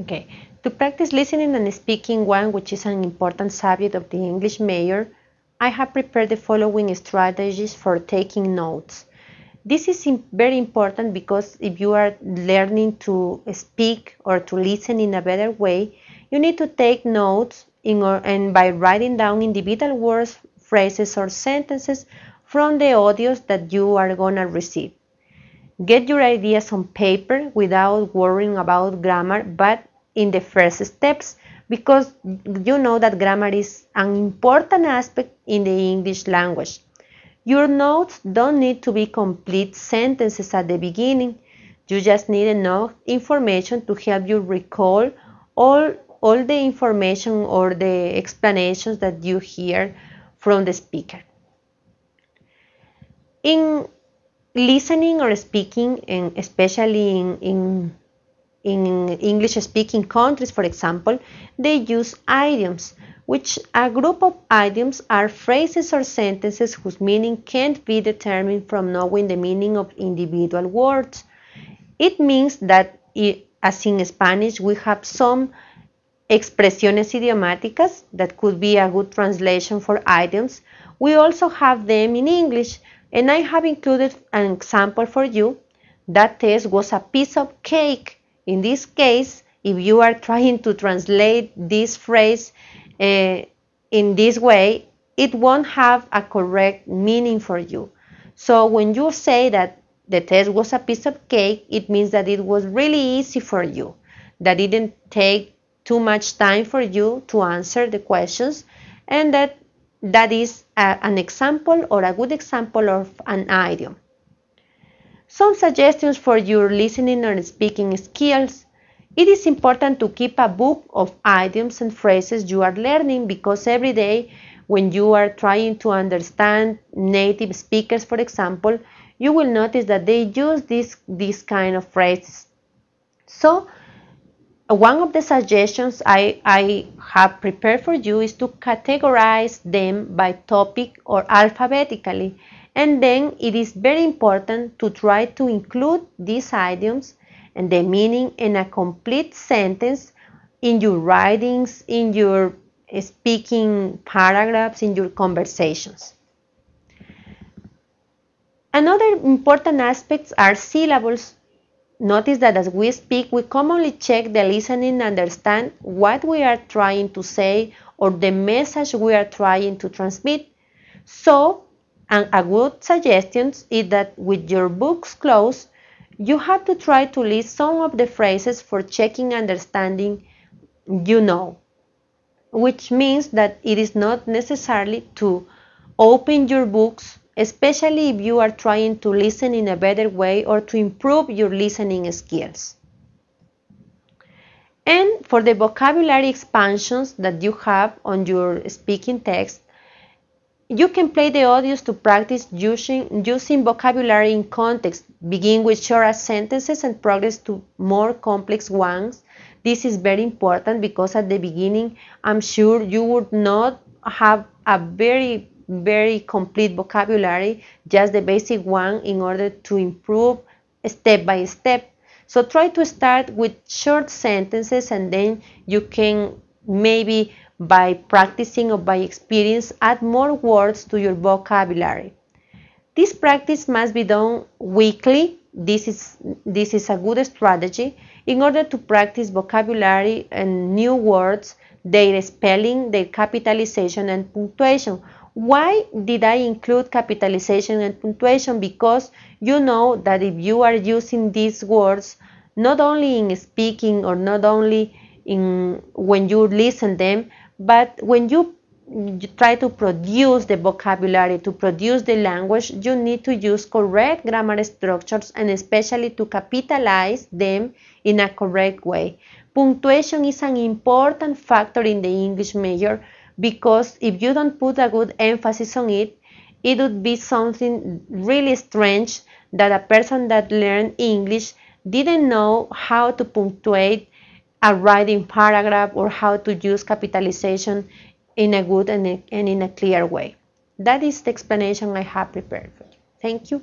Okay, to practice listening and speaking one, which is an important subject of the English major, I have prepared the following strategies for taking notes. This is very important because if you are learning to speak or to listen in a better way, you need to take notes in or, and by writing down individual words, phrases, or sentences from the audios that you are going to receive. Get your ideas on paper without worrying about grammar, but in the first steps because you know that grammar is an important aspect in the English language. Your notes don't need to be complete sentences at the beginning. You just need enough information to help you recall all, all the information or the explanations that you hear from the speaker. In listening or speaking, and especially in, in, in English speaking countries, for example, they use idioms, which a group of idioms are phrases or sentences whose meaning can't be determined from knowing the meaning of individual words. It means that, as in Spanish, we have some expresiones idiomáticas that could be a good translation for idioms. We also have them in English, and I have included an example for you. That test was a piece of cake. In this case, if you are trying to translate this phrase uh, in this way, it won't have a correct meaning for you. So when you say that the test was a piece of cake, it means that it was really easy for you, that it didn't take too much time for you to answer the questions, and that that is a, an example or a good example of an idiom. Some suggestions for your listening and speaking skills. It is important to keep a book of idioms and phrases you are learning because every day when you are trying to understand native speakers, for example, you will notice that they use this, this kind of phrases. So one of the suggestions I, I have prepared for you is to categorize them by topic or alphabetically. And then it is very important to try to include these idioms and the meaning in a complete sentence in your writings, in your speaking paragraphs, in your conversations. Another important aspects are syllables Notice that as we speak, we commonly check the listening and understand what we are trying to say or the message we are trying to transmit. So, and a good suggestion is that with your books closed, you have to try to list some of the phrases for checking understanding you know, which means that it is not necessarily to open your books especially if you are trying to listen in a better way or to improve your listening skills. And for the vocabulary expansions that you have on your speaking text, you can play the audios to practice using, using vocabulary in context. Begin with shorter sentences and progress to more complex ones. This is very important because at the beginning, I'm sure you would not have a very very complete vocabulary, just the basic one in order to improve step by step. So try to start with short sentences and then you can maybe by practicing or by experience add more words to your vocabulary. This practice must be done weekly. This is, this is a good strategy in order to practice vocabulary and new words, their spelling, their capitalization and punctuation why did I include capitalization and punctuation? Because you know that if you are using these words, not only in speaking or not only in when you listen them, but when you, mm, you try to produce the vocabulary, to produce the language, you need to use correct grammar structures and especially to capitalize them in a correct way. Punctuation is an important factor in the English major because if you don't put a good emphasis on it, it would be something really strange that a person that learned English didn't know how to punctuate a writing paragraph or how to use capitalization in a good and, in a clear way. That is the explanation I have prepared for you. Thank you.